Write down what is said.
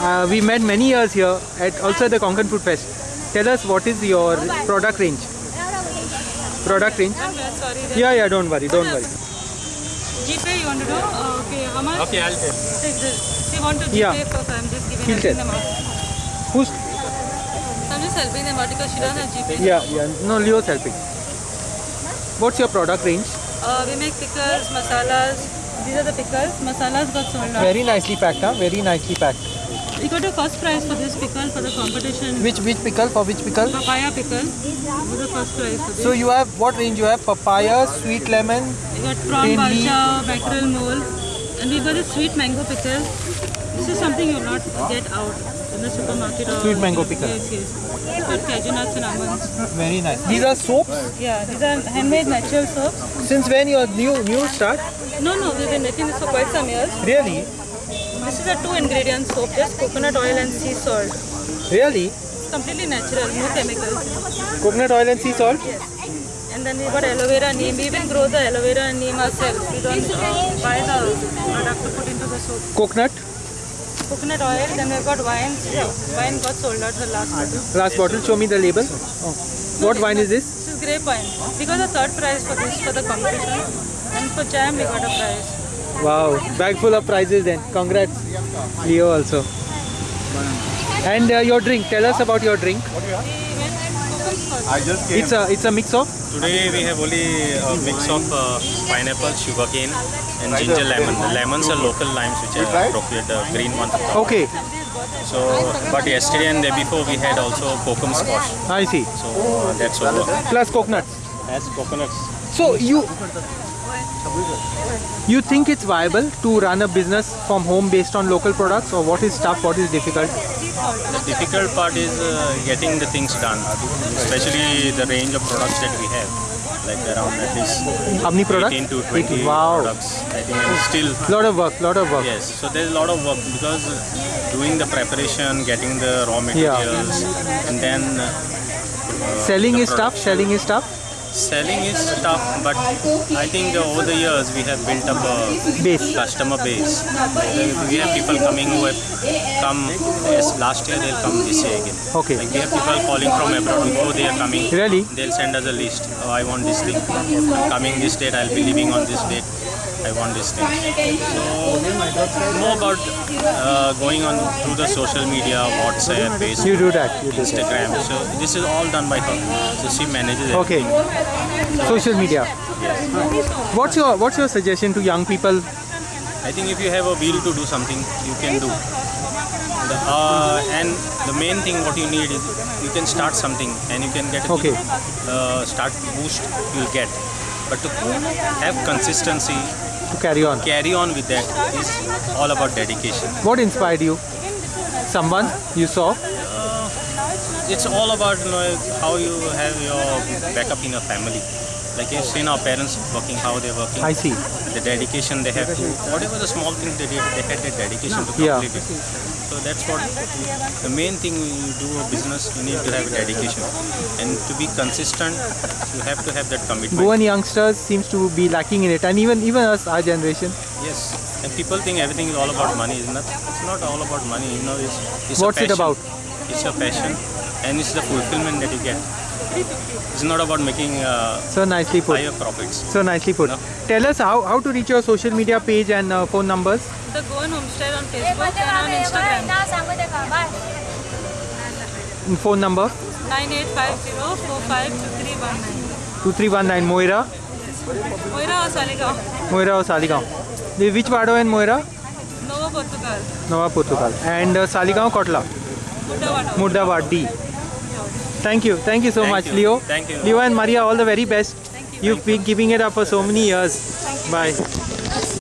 uh, we met many years here at also the Konkan Food Fest. Tell us what is your product range? Product range? Sorry. Yeah, yeah, don't worry, don't worry. GPay you want to do? Uh, okay, how much? Okay, I'll take. Take this. They want to GPay Yeah. first. I'm just giving He'll helping them out. Who's? I'm just helping them out because she doesn't have GPay. Yeah, yeah. No, Leo's helping. What's your product range? Uh, we make pickles, masalas. These are the pickles. Masalas got sold out. Very nicely packed, huh? Very nicely packed. We got a first prize for this pickle for the competition. Which which pickle? For which pickle? Papaya pickle. Is the first prize for this. So you have what range? You have papaya, sweet lemon. we got prawn balchão, mackerel mole. And we got a sweet mango pickle. This is something you'll not get out in the supermarket. Or Sweet mango pickle. Yes, yes. It's got cashew nuts and almonds. Very nice. These are soaps. Yeah, these are handmade natural soaps. Since when your new new start? No, no, we've been making this for quite some years. Really? This is a two ingredient soap, just coconut oil and sea salt. Really? It's completely natural, no chemicals. Coconut oil and sea salt. And then we got aloe vera neem. We even grow the aloe vera and neem ourselves. We don't uh, buy the product to put into the soap. Coconut. Coconut oil, then we've got wine. Wine got sold out the last bottle. Last bottle. Show me the label. Oh. What wine is this? This is grape wine. We got the third prize for this for the competition. And for jam we got a prize. Wow, bag full of prizes then. Congrats, Leo also. And uh, your drink. Tell us about your drink. We went Kokum squash. I just came. It's a it's a mix of. Today we have only a mix of uh, pineapple, sugarcane, and ginger lemon. The lemons are local limes which are appropriate, the green ones. Okay, So, but yesterday and day before we had also kokum squash. I see. So uh, that's over. Plus coconuts. As coconuts. So you you think it's viable to run a business from home based on local products, or what is tough? What is difficult? The difficult part is uh, getting the things done, especially the range of products that we have, like around at least How many products? 18 to 20 Wow. products. I think and still Lot of work. Lot of work. Yes, so there's a lot of work because doing the preparation, getting the raw materials, and then uh, Selling the is tough. Selling is tough. Selling is tough, but I think uh, over the years we have built up a Base. customer base. We have people coming who have come yes, last year, they'll come this year again. Okay. Like we have people calling from abroad before they are coming. Really? They'll send us a list. Oh, I want this thing. I'm coming this date. I'll be leaving on this date. I want this thing. So know about uh, going on through the social media, WhatsApp, Facebook, You do that. You do that. Instagram. So this is all done by her. So she manages Okay. Social media. Yes. What's your What's your suggestion to young people? I think if you have a will to do something, you can do. The, uh, and the main thing what you need is you can start something and you can get a Okay. uh, start boost you'll get. But to have consistency, To carry on. carry on with that. It's all about dedication. What inspired you? Someone you saw? Uh, it's all about you know, how you have your backup in your family. Like you've seen our parents working, how they're working. I see. the dedication they have to whatever the small things they did they had the dedication to Yeah. complete it so that's what the main thing when you do a business you need to have dedication. And to be consistent you have to have that commitment. Goan youngsters seems to be lacking in it, and even even us, our generation. yes. And people think everything is all about money it's not it? it's not all about money you know it's, it's What's it about? it's your passion. And it's the fulfillment that you get it's not about making uh, So nicely put. higher profits So nicely put. No. Tell us how, how to reach your social media page and uh, phone numbers. The Goan Homestead on Facebook and on Instagram. And phone number 9850452319. 2319 Moira. Moira or Saligaon? Moira or Saligaon. The- Which Pado and Moira? Nova Portugal. Nova Portugal. And uh, Saligaon Kotla. Mudavada. Murdawad D. Thank you. Thank you so Thank much, you. Leo. Thank you. Leo and Maria, all the very best. Thank you. You've been giving it up for so many years. Bye.